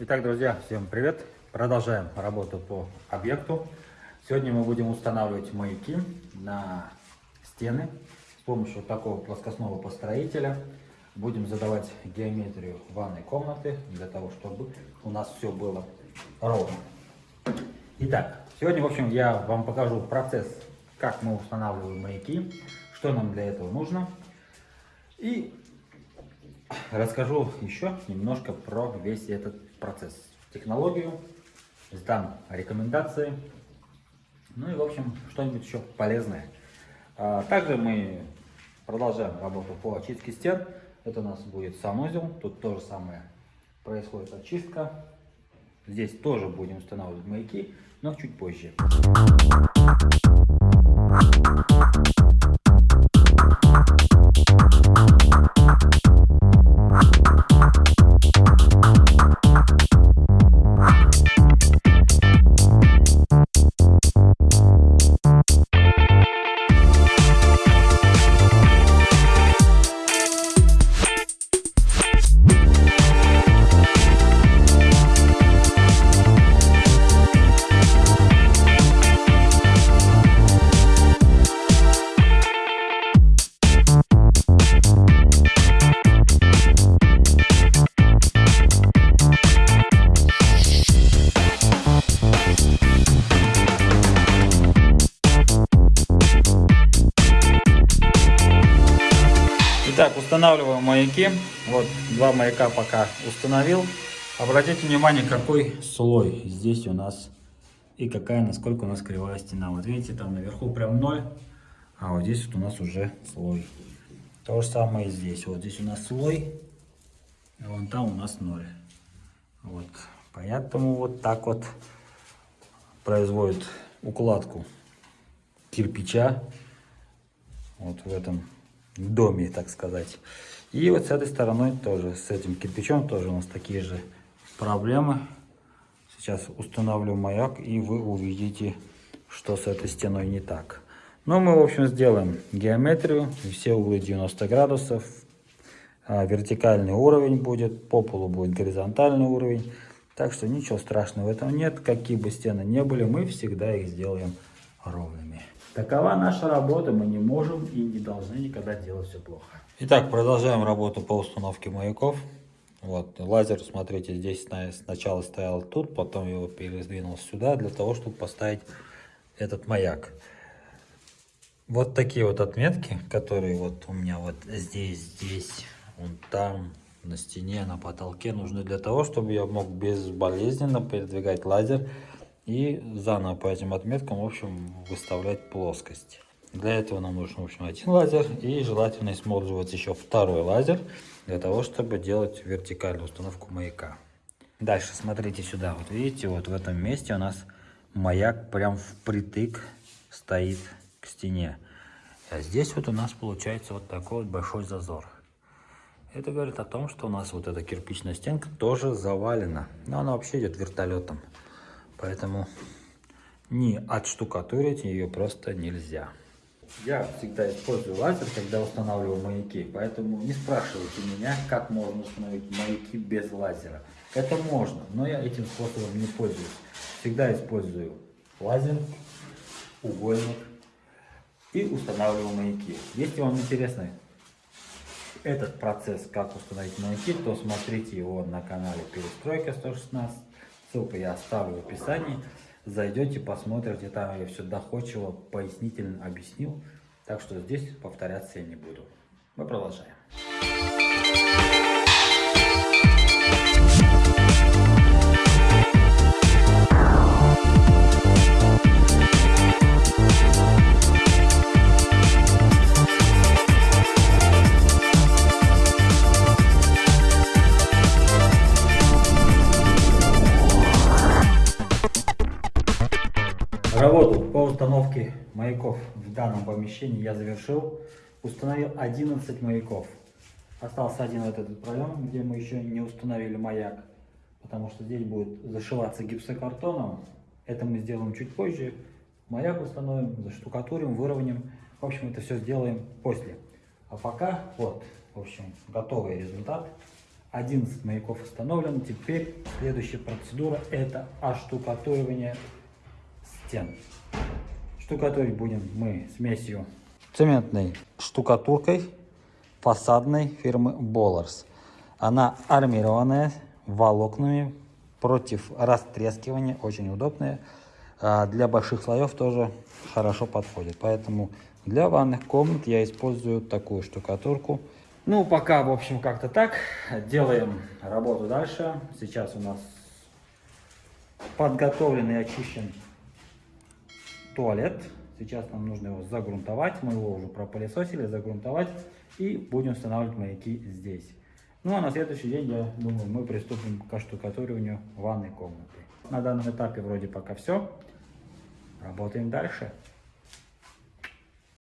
Итак, друзья, всем привет! Продолжаем работу по объекту. Сегодня мы будем устанавливать маяки на стены с помощью вот такого плоскостного построителя. Будем задавать геометрию ванной комнаты для того, чтобы у нас все было ровно. Итак, сегодня, в общем, я вам покажу процесс, как мы устанавливаем маяки, что нам для этого нужно. И расскажу еще немножко про весь этот процесс, технологию, сдам рекомендации, ну и, в общем, что-нибудь еще полезное. А, также мы продолжаем работу по очистке стен. Это у нас будет санузел, тут то же самое происходит очистка. Здесь тоже будем устанавливать маяки, но чуть позже. Итак, устанавливаем маяки. Вот два маяка пока установил. Обратите внимание, какой слой здесь у нас и какая, насколько у нас кривая стена. Вот видите, там наверху прям ноль, а вот здесь вот у нас уже слой. То же самое и здесь. Вот здесь у нас слой, а вон там у нас ноль. Вот. Поэтому вот так вот производит укладку кирпича вот в этом доме, так сказать. И вот с этой стороной тоже, с этим кирпичом тоже у нас такие же проблемы. Сейчас установлю маяк, и вы увидите, что с этой стеной не так. Но мы, в общем, сделаем геометрию, все углы 90 градусов, а, вертикальный уровень будет, по полу будет горизонтальный уровень. Так что ничего страшного в этом нет, какие бы стены не были, мы всегда их сделаем ровными. Такова наша работа, мы не можем и не должны никогда делать все плохо. Итак, продолжаем работу по установке маяков. Вот, лазер, смотрите, здесь сначала стоял тут, потом его передвинул сюда, для того, чтобы поставить этот маяк. Вот такие вот отметки, которые вот у меня вот здесь, здесь, вон там, на стене, на потолке, нужны для того, чтобы я мог безболезненно передвигать лазер и заново по этим отметкам, в общем, выставлять плоскость. Для этого нам нужен, в общем, один лазер и желательно использовать еще второй лазер для того, чтобы делать вертикальную установку маяка. Дальше смотрите сюда, вот видите, вот в этом месте у нас маяк прям впритык стоит к стене. А здесь вот у нас получается вот такой вот большой зазор. Это говорит о том, что у нас вот эта кирпичная стенка тоже завалена. Но она вообще идет вертолетом. Поэтому не отштукатурить ее просто нельзя. Я всегда использую лазер, когда устанавливаю маяки, поэтому не спрашивайте меня, как можно установить маяки без лазера. Это можно, но я этим способом не пользуюсь. Всегда использую лазер, угольник и устанавливаю маяки. Если вам интересно этот процесс, как установить маяки, то смотрите его на канале Перестройка 116. Ссылку я оставлю в описании. Зайдете, посмотрите, там я все доходчиво, пояснительно объяснил. Так что здесь повторяться я не буду. Мы продолжаем. Маяков в данном помещении я завершил. Установил 11 маяков. Остался один вот этот проем, где мы еще не установили маяк. Потому что здесь будет зашиваться гипсокартоном. Это мы сделаем чуть позже. Маяк установим, заштукатурим, выровняем. В общем, это все сделаем после. А пока вот, в общем, готовый результат. 11 маяков установлен. Теперь следующая процедура это оштукатуривание стен. Штукатурить будем мы смесью цементной штукатуркой фасадной фирмы Bollar's. Она армированная волокнами против растрескивания, очень удобная. А для больших слоев тоже хорошо подходит. Поэтому для ванных комнат я использую такую штукатурку. Ну, пока, в общем, как-то так. Делаем работу дальше. Сейчас у нас подготовлен и очищен туалет. Сейчас нам нужно его загрунтовать. Мы его уже пропылесосили, загрунтовать. И будем устанавливать маяки здесь. Ну а на следующий день, я думаю, мы приступим к штукатуриванию ванной комнаты. На данном этапе вроде пока все. Работаем дальше.